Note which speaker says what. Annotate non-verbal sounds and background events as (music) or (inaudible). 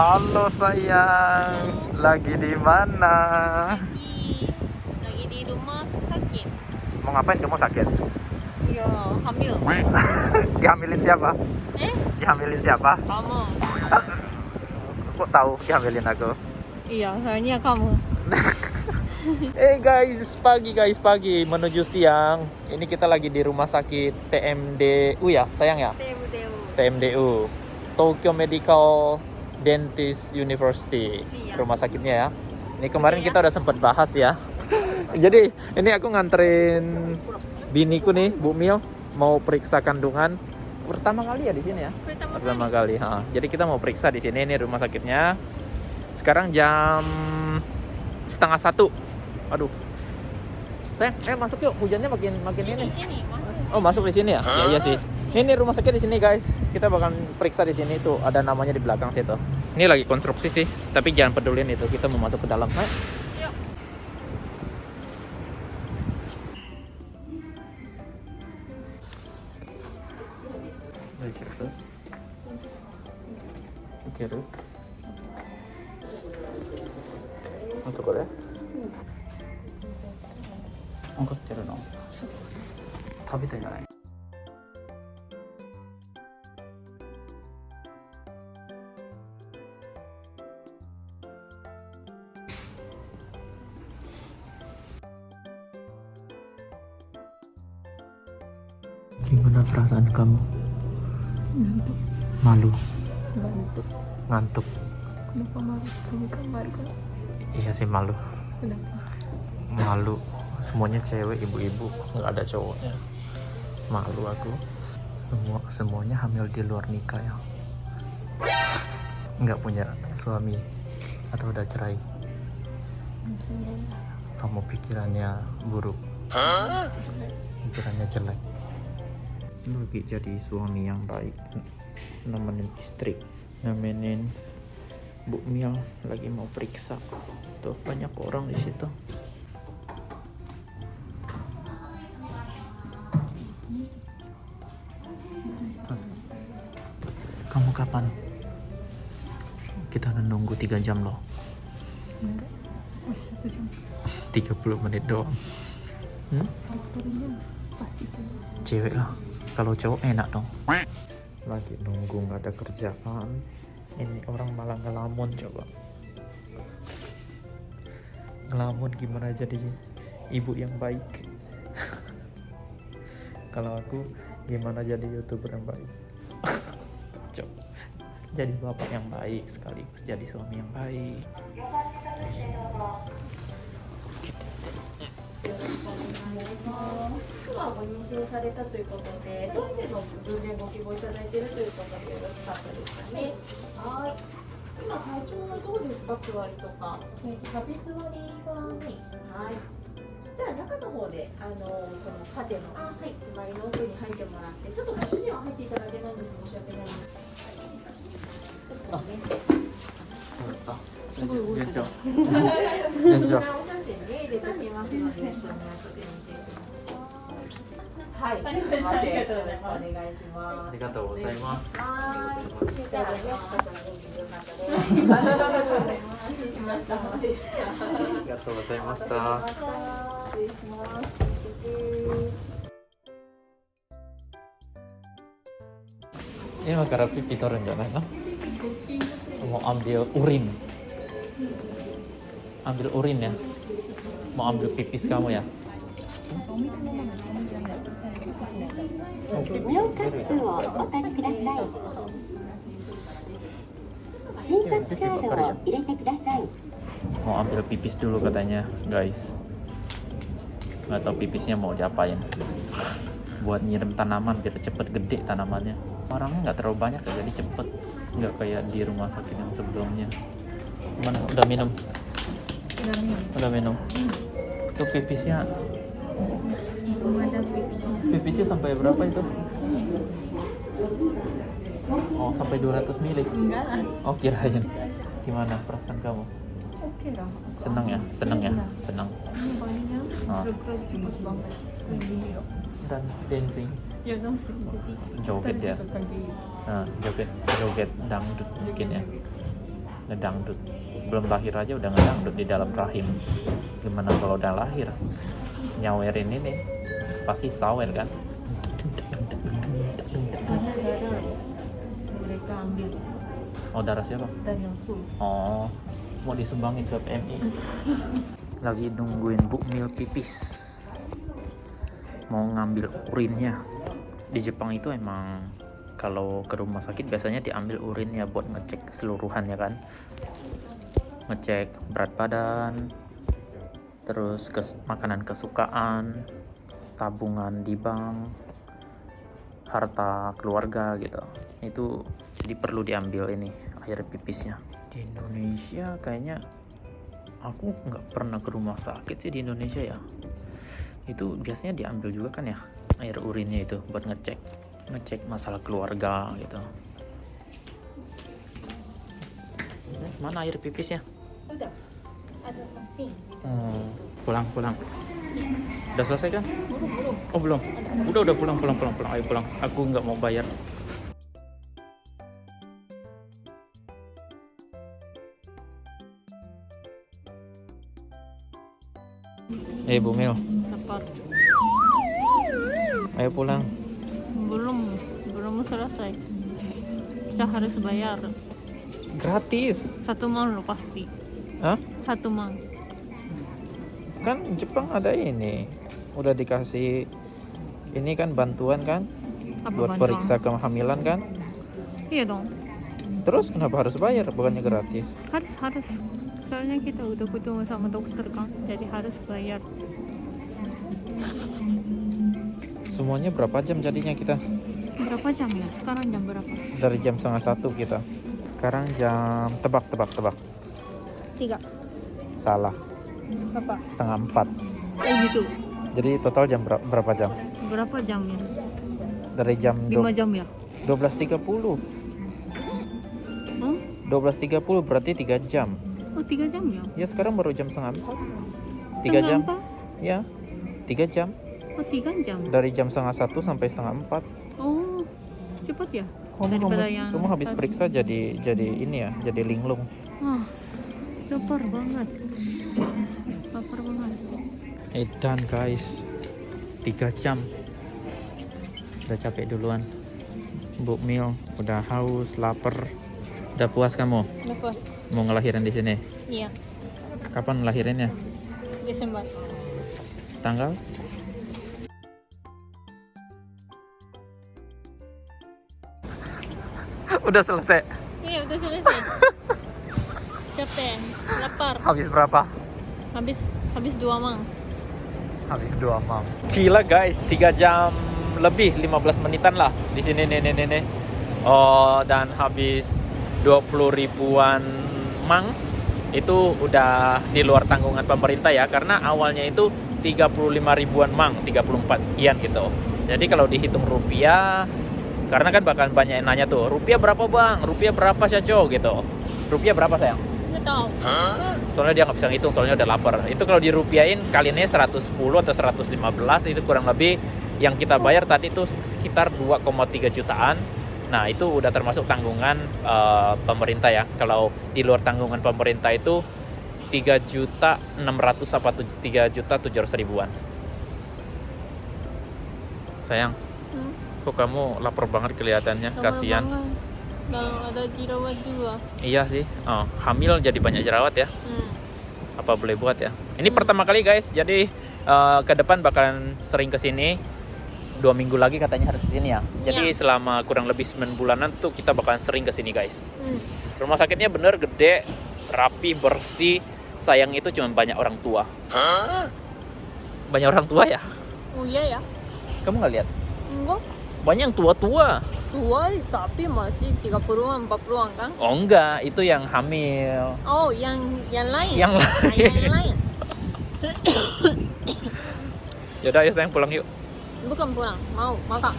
Speaker 1: Halo sayang, lagi di mana?
Speaker 2: lagi lagi di rumah sakit
Speaker 1: Mau ngapain kamu sakit?
Speaker 2: ya hamil (laughs)
Speaker 1: Dihamilin siapa?
Speaker 2: eh
Speaker 1: Dihamilin siapa?
Speaker 2: kamu (laughs)
Speaker 1: Kok tahu dihamilin aku?
Speaker 2: iya soalnya kamu (laughs)
Speaker 1: Eh guys, pagi guys, pagi menuju siang. Ini kita lagi di rumah sakit TMDU ya, sayang ya?
Speaker 2: dewu
Speaker 1: TMDU, Tokyo Medical Dentist University,
Speaker 2: Iya.
Speaker 1: rumah sakitnya ya. Ini kemarin
Speaker 2: Iya.
Speaker 1: kita udah sempat bahas ya. (laughs) Jadi ini aku nganterin biniku nih, Bu Mil, mau periksa kandungan. Pertama kali ya di sini ya.
Speaker 2: pertama
Speaker 1: Pertama
Speaker 2: kali
Speaker 1: kali. ha. Jadi kita mau periksa di sini ini rumah sakitnya. Sekarang jam setengah satu. Aduh. Sayang, eh masuk yuk. Hujannya makin makin
Speaker 2: sini
Speaker 1: ini.
Speaker 2: sini masuk
Speaker 1: Oh masuk di sini ya? Ya iya sih. Ini rumah sakit di sini guys. Kita bakal periksa di sini tuh ada namanya di belakang situ. Ini lagi konstruksi sih, tapi jangan pedulin itu. Kita mau masuk ke dalam. Ayo.
Speaker 2: yuk
Speaker 1: 大丈夫いけるあとこれ分かってるの食べたいじゃない Gimana perasaan kamu?
Speaker 2: ngantuk
Speaker 1: Malu,
Speaker 2: ngantuk
Speaker 1: ngantuk.
Speaker 2: kenapa malu kamu kamar kan
Speaker 1: Iya sih malu.
Speaker 2: kenapa
Speaker 1: Malu. Semuanya cewek, ibu-ibu, nggak ada cowoknya. Malu aku. Semua semuanya hamil di luar nikah ya. Nggak punya suami atau udah cerai. Kamu pikirannya buruk, pikirannya jelek. Lagi jadi suami yang baik, nemenin istri, nemenin Bu Miel lagi mau periksa. Tuh banyak orang di situ. Kamu kapan? Kita udah nunggu 3 jam loh.
Speaker 2: enggak masih satu jam
Speaker 1: 30 menit doang. Hmm?
Speaker 2: Pasti cewek
Speaker 1: Cewek lah. Kalau cowok enak dong. Lagi nunggu nggak ada kerjaan. Ini orang malah ngelamun coba. Ngelamun gimana jadi ibu yang baik. (laughs) Kalau aku gimana jadi youtuber yang baik. (laughs) coba. Jadi bapak yang baik sekaligus jadi suami yang baik.
Speaker 3: 今ご妊娠されたということで、どういうの分娩ご希望いただいているということでよろしかったですかね。はい。今体調はどうですか、座りとか。ね、壁座りがない。はい。じゃあ中の方で、あのこの縦の、あ、はい、座りの奥に入ってもらって、ちょっとご主人は入っていただけないんです。申し訳ないです。はい。
Speaker 1: 順調。順調。
Speaker 3: お写真に入れておきますので、一緒に後で見てはい、ありがとうございます。
Speaker 1: ありがとうございます。
Speaker 3: はい、よかありがとうございました。失礼します。今からピ
Speaker 1: ピ取るんじゃないの？もう
Speaker 3: アンビルオ
Speaker 1: リンアンビルオリンねもうアン ya mau ambil gara pipi turun jangan no? Mau ambil urin. Ambil urin ya. Mau ambil pipis kamu ya.
Speaker 4: 尿カップをお取りください診察カードを入れてください
Speaker 1: Mau ambil pipis dulu katanya, guys. Nggak tahu pipisnya mau diapain. Buat nyiram tanaman biar cepet gede tanamannya. Orangnya nggak terlalu banyak ya, jadi cepet. Nggak kayak di rumah sakit yang sebelumnya. Mana? Udah minum?
Speaker 2: udah nih
Speaker 1: Udah minum. Itu pipisnya
Speaker 2: belum ada pipis
Speaker 1: Pipisnya sampai berapa itu? Oh, sampai 200 mili.
Speaker 2: enggak lah
Speaker 1: Oh, kirain. Gimana perasaan kamu?
Speaker 2: oke lah
Speaker 1: Senang ya? Senang ya? Senang.
Speaker 2: ini bayinya
Speaker 1: Ah.
Speaker 2: banget ya
Speaker 1: Dan dancing.
Speaker 2: ya langsung jadi
Speaker 1: Joget ya? Nah, joget joget dangdut mungkin ya. ngedangdut belum lahir aja udah ngedangdut di dalam rahim gimana kalau udah lahir nyawerin ini. Pasti sawer kan?
Speaker 3: Karena darah mereka ambil.
Speaker 1: Oh darah siapa?
Speaker 3: Full.
Speaker 1: oh mau disumbangin ke PMI lagi nungguin Bu Mil pipis. Mau ngambil urinnya. Di Jepang itu emang kalau ke rumah sakit biasanya diambil urinnya buat ngecek keseluruhan ya kan? Ngecek berat badan terus kes makanan kesukaan tabungan di bank harta keluarga gitu. Itu jadi perlu diambil ini air pipisnya. Di Indonesia kayaknya aku nggak pernah ke rumah sakit sih di Indonesia ya. Itu biasanya diambil juga kan ya air urinnya itu buat ngecek ngecek masalah keluarga gitu. Mana air pipisnya?
Speaker 2: Udah. Ada
Speaker 1: oh, pulang pulang udah selesai kan
Speaker 2: Belum, belum.
Speaker 1: oh belum udah udah pulang pulang pulang pulang ayo pulang aku nggak mau bayar Eh Bu Mil,
Speaker 2: Lapar.
Speaker 1: ayo pulang.
Speaker 2: Belum. Belum selesai. Kita harus bayar.
Speaker 1: Gratis.
Speaker 2: Satu mang lo pasti.
Speaker 1: Hah?
Speaker 2: Satu mang.
Speaker 1: Kan Jepang ada ini. Udah dikasih ini kan bantuan kan
Speaker 2: Apa
Speaker 1: buat
Speaker 2: bantuan?
Speaker 1: periksa kehamilan kan.
Speaker 2: Iya dong.
Speaker 1: Terus kenapa harus bayar bukannya gratis?
Speaker 2: Harus harus. Soalnya kita udah ketemu sama dokter kan, jadi harus bayar.
Speaker 1: Semuanya berapa jam jadinya kita?
Speaker 2: Berapa jam ya? Sekarang jam berapa?
Speaker 1: Dari jam setengah satu kita. Sekarang jam tebak tebak tebak.
Speaker 2: Tiga.
Speaker 1: Salah.
Speaker 2: Berapa?
Speaker 1: Setengah empat.
Speaker 2: Oh gitu.
Speaker 1: Jadi total jam ber- berapa jam?
Speaker 2: Berapa jamnya?
Speaker 1: Dari jam
Speaker 2: Lima jam ya?
Speaker 1: 12.30.
Speaker 2: Oh,
Speaker 1: 12.30 berarti 3 jam.
Speaker 2: oh tiga jam ya?
Speaker 1: Ya sekarang baru jam setengah empat. 3
Speaker 2: Setengah
Speaker 1: jam. Ya. 3 jam.
Speaker 2: Oh tiga jam.
Speaker 1: Dari jam setengah satu sampai setengah empat.
Speaker 2: Oh, cepat ya?
Speaker 1: Kamu
Speaker 2: yang
Speaker 1: kamu habis
Speaker 2: tadi.
Speaker 1: periksa jadi jadi ini ya, jadi linglung.
Speaker 2: Ah, lapar banget. Lapar banget.
Speaker 1: Edan guys, 3 jam. Udah capek duluan. Bu Mil udah haus, lapar. Udah puas kamu
Speaker 2: Lepas.
Speaker 1: mau ngelahirin di sini?
Speaker 2: Iya,
Speaker 1: Kapan ngelahirinnya?
Speaker 2: Desember.
Speaker 1: Tanggal? udah selesai.
Speaker 2: Iya, udah selesai. (laughs) Capek, lapar.
Speaker 1: Habis berapa?
Speaker 2: Habis habis dua mang.
Speaker 1: Habis dua mam. Gila guys, 3 jam lebih 15 menitan lah di sini nih nih nih. nih. Oh, dan habis 20 ribuan mang itu udah di luar tanggungan pemerintah ya karena awalnya itu 35 ribuan mang, 34 sekian gitu. Jadi kalau dihitung rupiah karena kan bahkan banyak yang nanya tuh, rupiah berapa bang? Rupiah berapa Syaco gitu. Rupiah berapa sayang?
Speaker 2: Nggak tahu.
Speaker 1: soalnya dia nggak bisa ngitung soalnya udah lapar. Itu kalau dirupiahin kalinya 110 atau 115 itu kurang lebih yang kita bayar tadi itu sekitar 2,3 jutaan. Nah itu udah termasuk tanggungan eh, pemerintah ya. Kalau di luar tanggungan pemerintah itu 3 juta 600 apa tu- 3 juta 700 ribuan. Sayang
Speaker 2: Hmm,
Speaker 1: kok kamu lapar banget kelihatannya?
Speaker 2: Lapar
Speaker 1: kasihan
Speaker 2: banget. Dan ada jerawat juga.
Speaker 1: iya sih oh, hamil jadi banyak jerawat ya
Speaker 2: Hmm.
Speaker 1: apa boleh buat ya. Ini pertama kali guys, jadi eh, ke depan bakalan sering ke sini. Dua minggu lagi katanya harus ke sini ya. Jadi
Speaker 2: Iya.
Speaker 1: selama kurang lebih 9 bulanan tuh kita bakalan sering ke sini guys.
Speaker 2: Hmm.
Speaker 1: Rumah sakitnya bener gede, rapi, bersih. Sayang itu cuma banyak orang tua. Banyak orang tua ya?
Speaker 2: Oh iya ya?
Speaker 1: Kamu nggak lihat?
Speaker 2: Enggak.
Speaker 1: Banyak yang tua-tua.
Speaker 2: Tua tapi masih 30-an, 40-an kan?
Speaker 1: Oh enggak, itu yang hamil.
Speaker 2: Oh, yang yang lain.
Speaker 1: Yang
Speaker 2: Ah, yang lain. (coughs)
Speaker 1: Yaudah ayo sayang pulang yuk.
Speaker 2: Bukan pulang, mau makan.